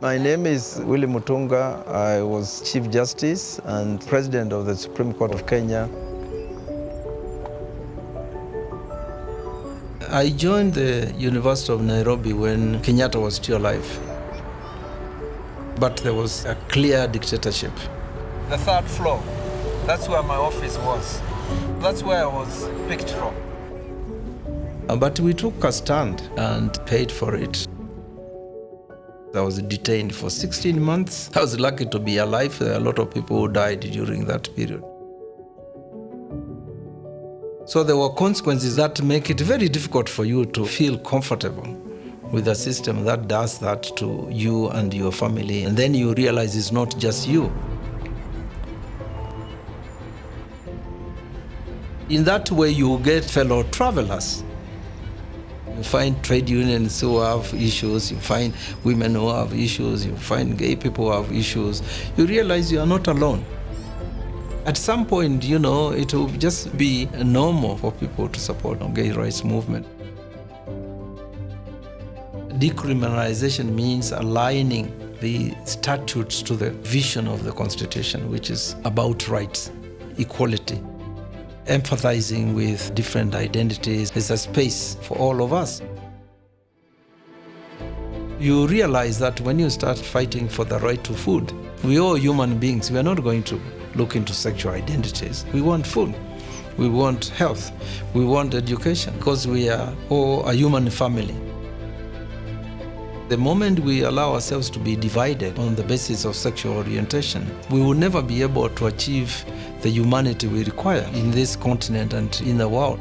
My name is Willy Mutunga. I was Chief Justice and President of the Supreme Court of Kenya. I joined the University of Nairobi when Kenyatta was still alive. But there was a clear dictatorship. The third floor, that's where my office was. That's where I was picked from. But we took a stand and paid for it. I was detained for 16 months. I was lucky to be alive. There are a lot of people who died during that period. So there were consequences that make it very difficult for you to feel comfortable with a system that does that to you and your family. And then you realize it's not just you. In that way, you get fellow travelers. You find trade unions who have issues, you find women who have issues, you find gay people who have issues. You realize you are not alone. At some point, you know, it will just be normal for people to support the gay rights movement. Decriminalization means aligning the statutes to the vision of the Constitution, which is about rights, equality empathizing with different identities. There's a space for all of us. You realize that when you start fighting for the right to food, we all human beings, we are not going to look into sexual identities. We want food. We want health. We want education because we are all a human family. The moment we allow ourselves to be divided on the basis of sexual orientation, we will never be able to achieve the humanity we require in this continent and in the world.